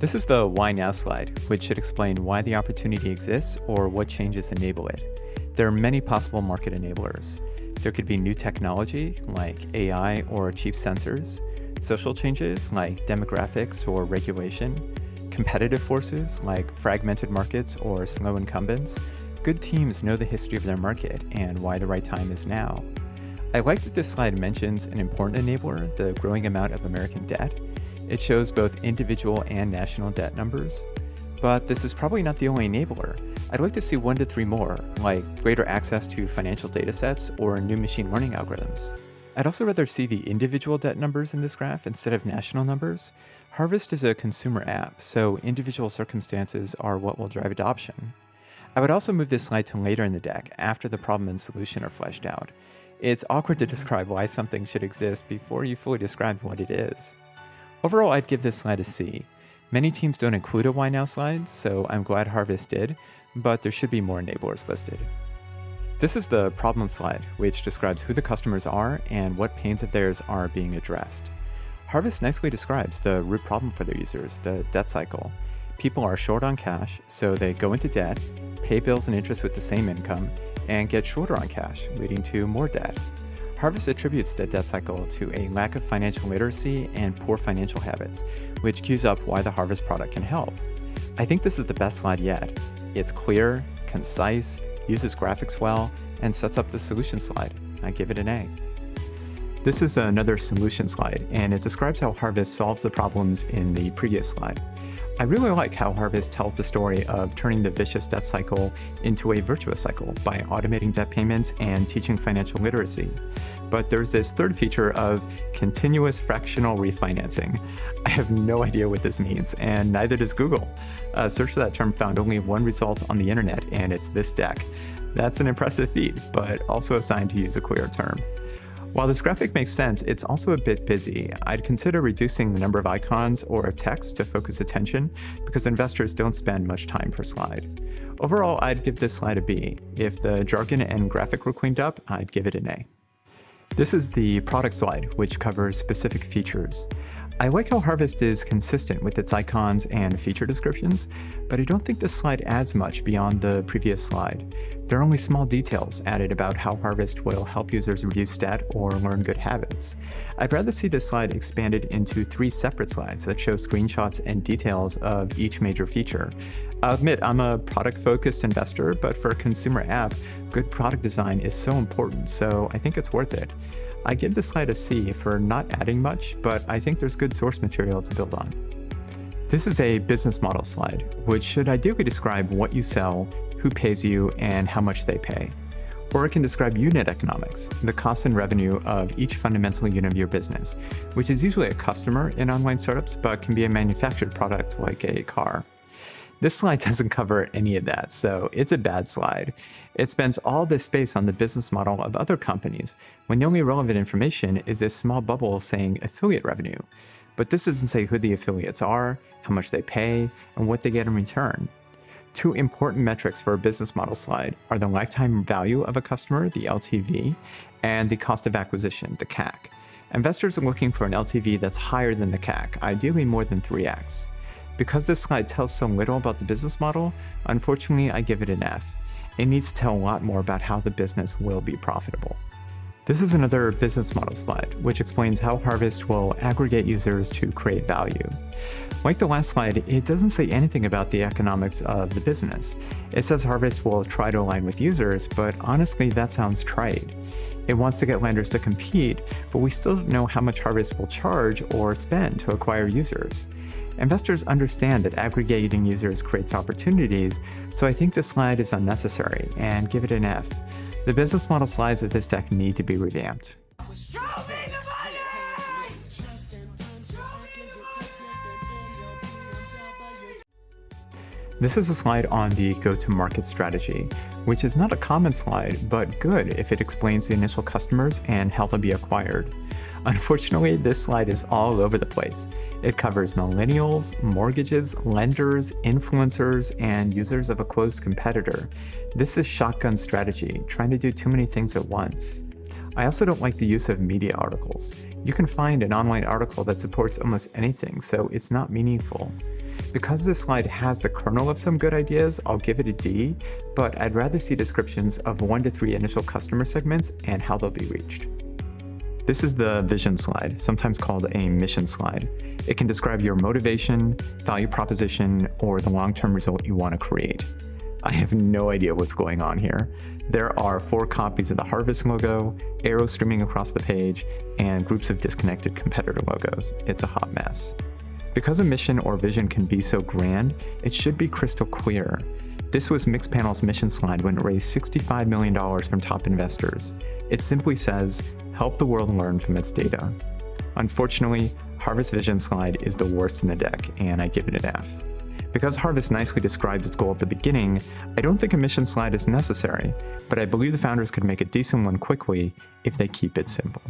This is the Why Now slide, which should explain why the opportunity exists or what changes enable it. There are many possible market enablers. There could be new technology like AI or cheap sensors, social changes like demographics or regulation, competitive forces like fragmented markets or slow incumbents. Good teams know the history of their market and why the right time is now. I like that this slide mentions an important enabler, the growing amount of American debt. It shows both individual and national debt numbers. But this is probably not the only enabler. I'd like to see one to three more, like greater access to financial datasets or new machine learning algorithms. I'd also rather see the individual debt numbers in this graph instead of national numbers. Harvest is a consumer app, so individual circumstances are what will drive adoption. I would also move this slide to later in the deck, after the problem and solution are fleshed out. It's awkward to describe why something should exist before you fully describe what it is. Overall, I'd give this slide a C. Many teams don't include a why now slide, so I'm glad Harvest did, but there should be more enablers listed. This is the problem slide, which describes who the customers are and what pains of theirs are being addressed. Harvest nicely describes the root problem for their users, the debt cycle. People are short on cash, so they go into debt, pay bills and interest with the same income, and get shorter on cash, leading to more debt. Harvest attributes the debt cycle to a lack of financial literacy and poor financial habits, which cues up why the Harvest product can help. I think this is the best slide yet. It's clear, concise, uses graphics well, and sets up the solution slide. I give it an A. This is another solution slide, and it describes how Harvest solves the problems in the previous slide. I really like how Harvest tells the story of turning the vicious debt cycle into a virtuous cycle by automating debt payments and teaching financial literacy. But there's this third feature of continuous fractional refinancing. I have no idea what this means, and neither does Google. A search for that term found only one result on the internet, and it's this deck. That's an impressive feat, but also a sign to use a clear term. While this graphic makes sense, it's also a bit busy. I'd consider reducing the number of icons or text to focus attention because investors don't spend much time per slide. Overall, I'd give this slide a B. If the jargon and graphic were cleaned up, I'd give it an A. This is the product slide, which covers specific features. I like how Harvest is consistent with its icons and feature descriptions, but I don't think this slide adds much beyond the previous slide. There are only small details added about how Harvest will help users reduce debt or learn good habits. I'd rather see this slide expanded into three separate slides that show screenshots and details of each major feature. I'll admit I'm a product-focused investor, but for a consumer app, good product design is so important, so I think it's worth it. I give this slide a C for not adding much, but I think there's good source material to build on. This is a business model slide, which should ideally describe what you sell, who pays you, and how much they pay. Or it can describe unit economics, the cost and revenue of each fundamental unit of your business, which is usually a customer in online startups, but can be a manufactured product like a car. This slide doesn't cover any of that, so it's a bad slide. It spends all this space on the business model of other companies, when the only relevant information is this small bubble saying affiliate revenue. But this doesn't say who the affiliates are, how much they pay, and what they get in return. Two important metrics for a business model slide are the lifetime value of a customer, the LTV, and the cost of acquisition, the CAC. Investors are looking for an LTV that's higher than the CAC, ideally more than 3x. Because this slide tells so little about the business model, unfortunately I give it an F. It needs to tell a lot more about how the business will be profitable. This is another business model slide, which explains how Harvest will aggregate users to create value. Like the last slide, it doesn't say anything about the economics of the business. It says Harvest will try to align with users, but honestly that sounds trite. It wants to get lenders to compete, but we still don't know how much Harvest will charge or spend to acquire users. Investors understand that aggregating users creates opportunities, so I think this slide is unnecessary, and give it an F. The business model slides of this deck need to be revamped. This is a slide on the go-to-market strategy, which is not a common slide, but good if it explains the initial customers and how they'll be acquired. Unfortunately, this slide is all over the place. It covers millennials, mortgages, lenders, influencers, and users of a closed competitor. This is shotgun strategy, trying to do too many things at once. I also don't like the use of media articles. You can find an online article that supports almost anything, so it's not meaningful. Because this slide has the kernel of some good ideas, I'll give it a D, but I'd rather see descriptions of one to three initial customer segments and how they'll be reached. This is the vision slide, sometimes called a mission slide. It can describe your motivation, value proposition, or the long-term result you want to create. I have no idea what's going on here. There are four copies of the Harvest logo, arrows streaming across the page, and groups of disconnected competitor logos. It's a hot mess. Because a mission or vision can be so grand, it should be crystal clear. This was Mixpanel's mission slide when it raised $65 million from top investors. It simply says, help the world learn from its data. Unfortunately, Harvest Vision slide is the worst in the deck, and I give it an F. Because Harvest nicely described its goal at the beginning, I don't think a mission slide is necessary, but I believe the founders could make a decent one quickly if they keep it simple.